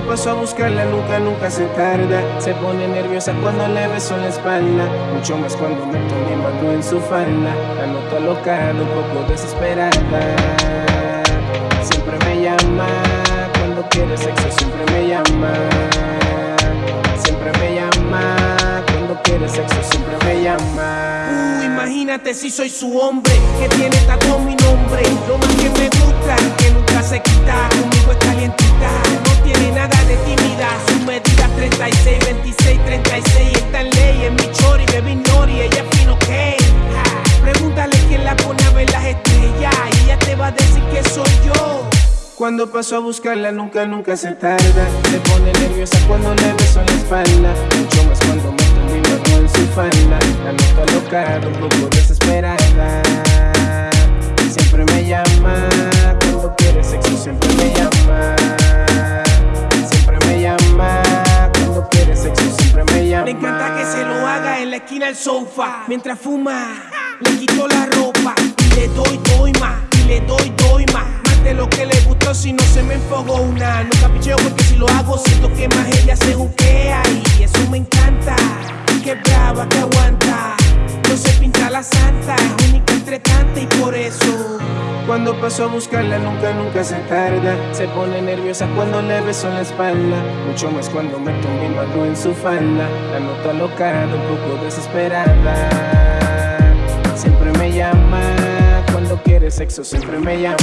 paso a buscarla nunca, nunca se tarda. Se pone nerviosa cuando le beso la espalda Mucho más cuando meto mi mano en su falda. La noto alocada, un poco desesperada. Siempre me llama Cuando quiere sexo siempre me llama. Siempre me llama Cuando quiere sexo siempre me llama. Uh, Imagínate si soy su hombre Que tiene tatuado mi nombre. Lo más que me gusta Que nunca se quita 36, 26, 36 Está en ley, en mi chori, baby nori Ella es fino que Pregúntale quién la pone a ver las estrellas Y ella te va a decir que soy yo. Cuando paso a buscarla nunca, nunca se tarda. Se pone nerviosa cuando le beso la espalda. Mucho más cuando meto mi mano en su falda. La noto alocada, un poco desesperada esquina del sofá. Mientras fuma, le quito la ropa Y le doy, doy más Y le doy, doy más. De lo que le gustó si no se me enfogó una. No capicheo porque si lo hago siento que más ella se juquea Y eso me encanta. Que brava, que aguanta cuando paso a buscarla nunca, nunca se tarda. Se pone nerviosa cuando le beso la espalda. Mucho más cuando meto mi mano en su falda. La noto alocada, un poco desesperada. Siempre me llama cuando quiere sexo siempre me llama